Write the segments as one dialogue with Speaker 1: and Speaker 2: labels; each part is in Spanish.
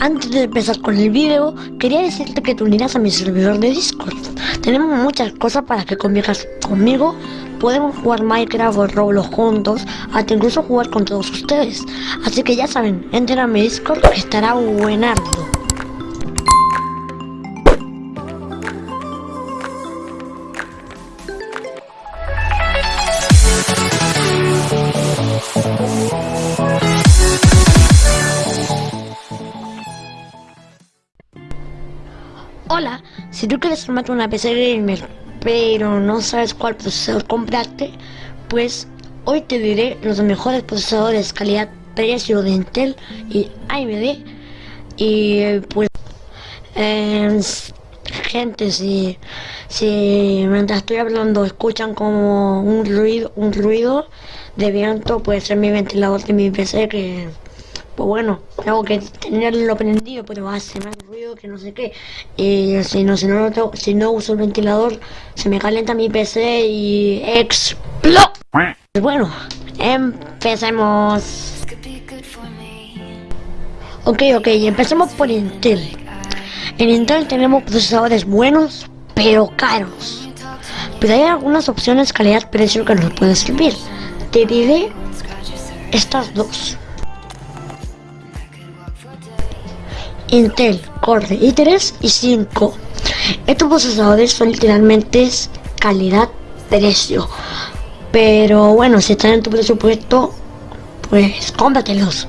Speaker 1: Antes de empezar con el video, quería decirte que te unirás a mi servidor de Discord. Tenemos muchas cosas para que convivas conmigo. Podemos jugar Minecraft o Roblox juntos, hasta incluso jugar con todos ustedes. Así que ya saben, entren a mi Discord que estará buenardo. Hola, si tú quieres armarte una PC gamer pero no sabes cuál procesador comprarte, pues hoy te diré los mejores procesadores calidad-precio de Intel y AMD y pues eh, gente si, si mientras estoy hablando escuchan como un ruido un ruido de viento puede ser mi ventilador de mi PC que pues bueno, tengo que tenerlo prendido, pero hace más ruido que no sé qué. Y si no, si no, si no uso el ventilador, se me calienta mi PC y explota. Pues bueno, empecemos. Ok, ok, empecemos por Intel. En Intel tenemos procesadores buenos, pero caros. Pero hay algunas opciones calidad-precio que nos pueden servir. Te diré estas dos. Intel Core i3 y 5. Estos procesadores son literalmente calidad-precio. Pero bueno, si están en tu presupuesto, pues cómpratelos.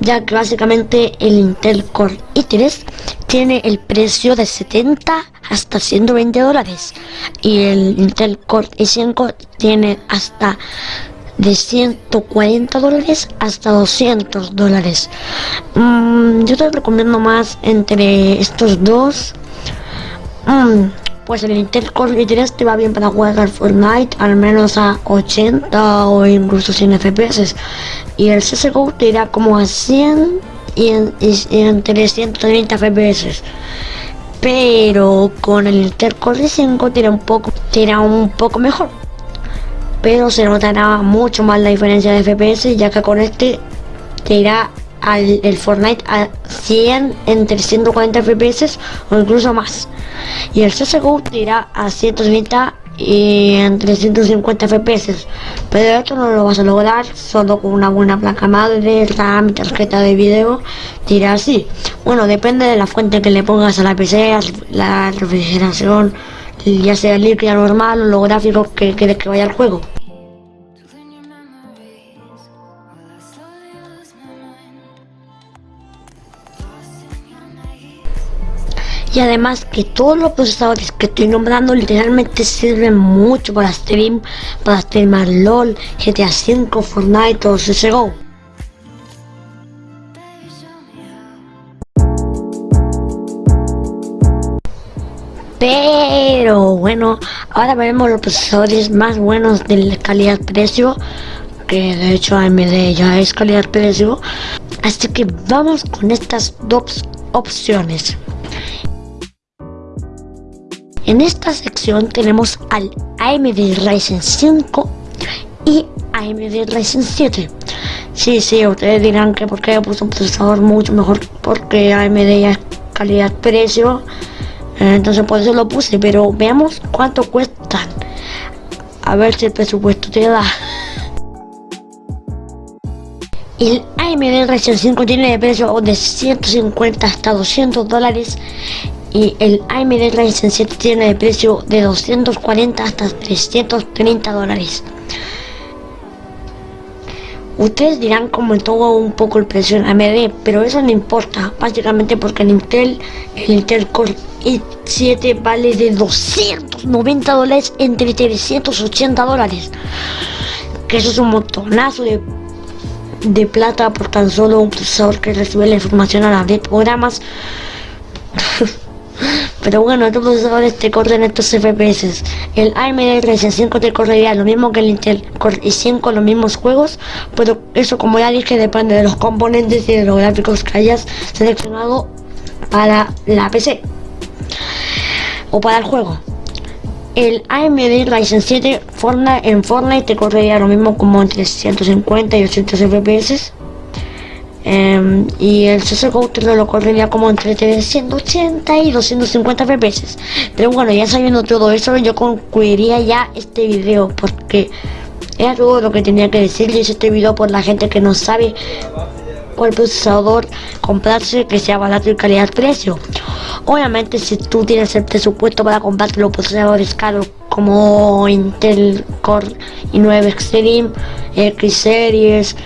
Speaker 1: Ya que básicamente el Intel Core i3 tiene el precio de 70 hasta 120 dólares. Y el Intel Core i5 tiene hasta de 140 dólares hasta 200 dólares. Mm, yo te recomiendo más entre estos dos. Mm, pues el Intel Core i3 te va bien para jugar Fortnite al menos a 80 o incluso 100 FPS. Y el CSGO te irá como a 100 y, en, y entre 130 FPS pero con el Intel Core i5 tira un poco tira un poco mejor pero se notará mucho más la diferencia de FPS ya que con este te irá al el Fortnite a 100 entre 140 FPS o incluso más. Y el CSGO te irá a 130 y entre 150 FPS pero esto no lo vas a lograr solo con una buena placa madre, RAM, tarjeta de video te irá así. Bueno depende de la fuente que le pongas a la PC la refrigeración ya sea líquida normal o los gráficos que quieres que vaya al juego y además que todos los procesadores que estoy nombrando literalmente sirven mucho para stream, para streamar LOL, GTA V, Fortnite o CSGO. Pero bueno, ahora veremos los procesadores más buenos de calidad-precio, que de hecho AMD ya es calidad-precio. Así que vamos con estas dos opciones. En esta sección tenemos al AMD Ryzen 5 y AMD Ryzen 7. Sí, sí, ustedes dirán que porque puse un procesador mucho mejor porque AMD ya es calidad-precio. Entonces por eso lo puse, pero veamos cuánto cuestan. A ver si el presupuesto te da. El AMD Ryzen 5 tiene de precio de 150 hasta 200 dólares y el AMD Ryzen 7 tiene de precio de 240 hasta 330 dólares. Ustedes dirán como todo un poco el precio en AMD, pero eso no importa, básicamente porque el Intel, el Intel Core i7 vale de 290 dólares entre 380 dólares. Que eso es un montonazo de, de plata por tan solo un procesador que recibe la información a la de programas. Pero bueno, estos procesadores te corren estos FPS. El AMD Ryzen 5 te correría lo mismo que el Intel Core i5, los mismos juegos, pero eso como ya dije depende de los componentes y de los gráficos que hayas seleccionado para la PC o para el juego. El AMD Ryzen 7 en Fortnite te correría lo mismo como entre 150 y 800 FPS. Em, y el CSGO te lo correría como entre 380 y 250 FPS. Pero bueno, ya sabiendo todo eso, yo concluiría ya este video porque era todo lo que tenía que decirles este video por la gente que no sabe cuál procesador comprarse que sea barato y calidad-precio. Obviamente si tú tienes el presupuesto para comprarte los procesadores caros como Intel Core i9 Extreme, X Series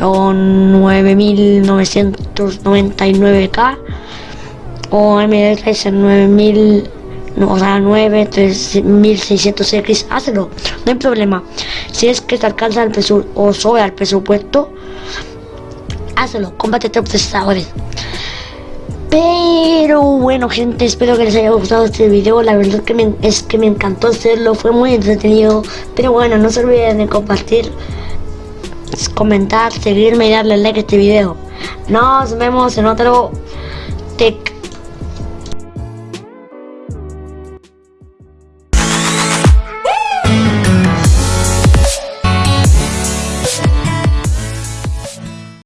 Speaker 1: o 9999K o AMD Ryzen 9000 o sea 9 3600X hazlo no hay problema. Si es que te alcanza el presupuesto o sobra el presupuesto hazlo cómprate tres procesadores. Pero bueno gente, espero que les haya gustado este video, la verdad que me, es que me encantó hacerlo, fue muy entretenido, pero bueno, no se olviden de compartir, comentar, seguirme y darle like a este video. Nos vemos en otro Tech